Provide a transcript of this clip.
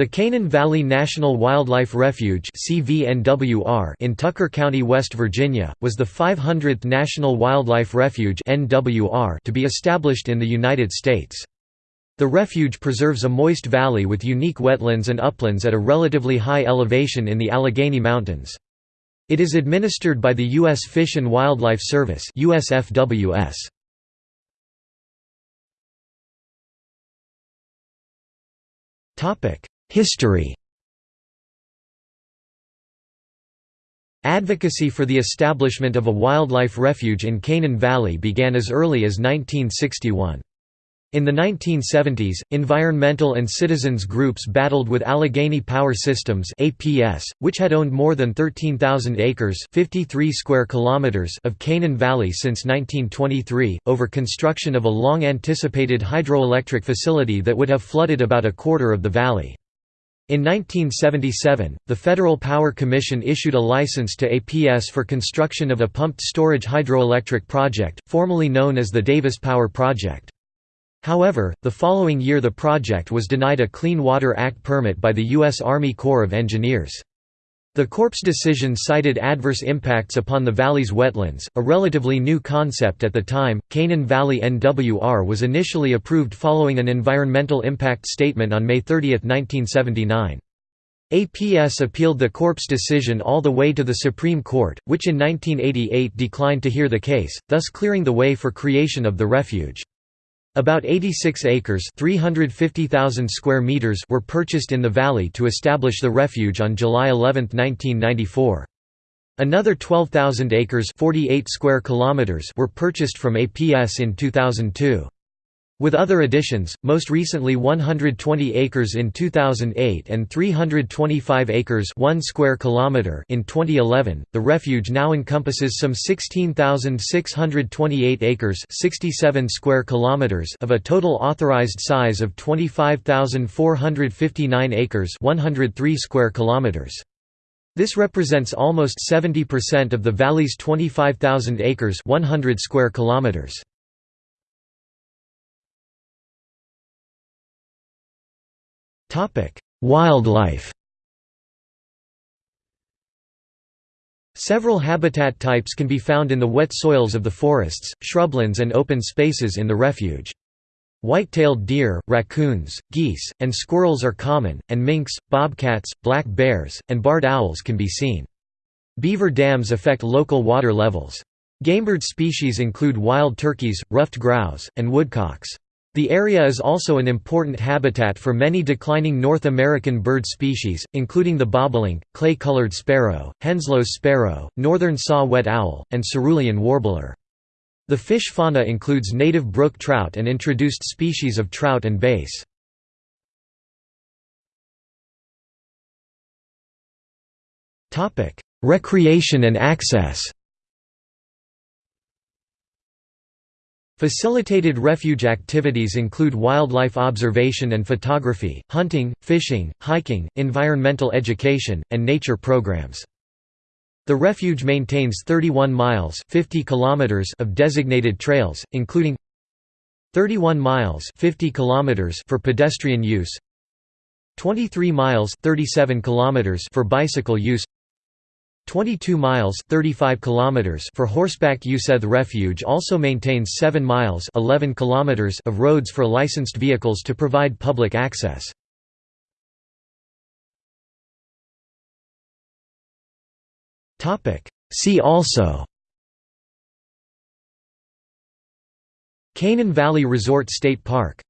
The Canaan Valley National Wildlife Refuge in Tucker County, West Virginia, was the 500th National Wildlife Refuge to be established in the United States. The refuge preserves a moist valley with unique wetlands and uplands at a relatively high elevation in the Allegheny Mountains. It is administered by the U.S. Fish and Wildlife Service USFWS. History Advocacy for the establishment of a wildlife refuge in Canaan Valley began as early as 1961. In the 1970s, environmental and citizens groups battled with Allegheny Power Systems (APS), which had owned more than 13,000 acres (53 square kilometers) of Canaan Valley since 1923, over construction of a long-anticipated hydroelectric facility that would have flooded about a quarter of the valley. In 1977, the Federal Power Commission issued a license to APS for construction of a pumped storage hydroelectric project, formerly known as the Davis Power Project. However, the following year the project was denied a Clean Water Act permit by the U.S. Army Corps of Engineers. The Corps' decision cited adverse impacts upon the valley's wetlands, a relatively new concept at the time. Canaan Valley NWR was initially approved following an environmental impact statement on May 30, 1979. APS appealed the Corps' decision all the way to the Supreme Court, which in 1988 declined to hear the case, thus clearing the way for creation of the refuge. About 86 acres 350,000 square meters were purchased in the valley to establish the refuge on July 11, 1994. Another 12,000 acres 48 square kilometers were purchased from APS in 2002. With other additions, most recently 120 acres in 2008 and 325 acres 1 square kilometer in 2011, the refuge now encompasses some 16,628 acres 67 square kilometers of a total authorized size of 25,459 acres 103 square kilometers. This represents almost 70% of the valley's 25,000 acres 100 square kilometers. Topic: Wildlife. Several habitat types can be found in the wet soils of the forests, shrublands and open spaces in the refuge. White-tailed deer, raccoons, geese, and squirrels are common, and minks, bobcats, black bears, and barred owls can be seen. Beaver dams affect local water levels. Gamebird species include wild turkeys, ruffed grouse, and woodcocks. The area is also an important habitat for many declining North American bird species, including the bobolink, clay-colored sparrow, Henslow's sparrow, northern saw-whet owl, and cerulean warbler. The fish fauna includes native brook trout and introduced species of trout and bass. Recreation and access Facilitated refuge activities include wildlife observation and photography, hunting, fishing, hiking, environmental education, and nature programs. The refuge maintains 31 miles 50 kilometers of designated trails, including 31 miles 50 kilometers for pedestrian use 23 miles 37 kilometers for bicycle use 22 miles 35 kilometers for horseback use. The refuge also maintains 7 miles 11 kilometers of roads for licensed vehicles to provide public access. See also Canaan Valley Resort State Park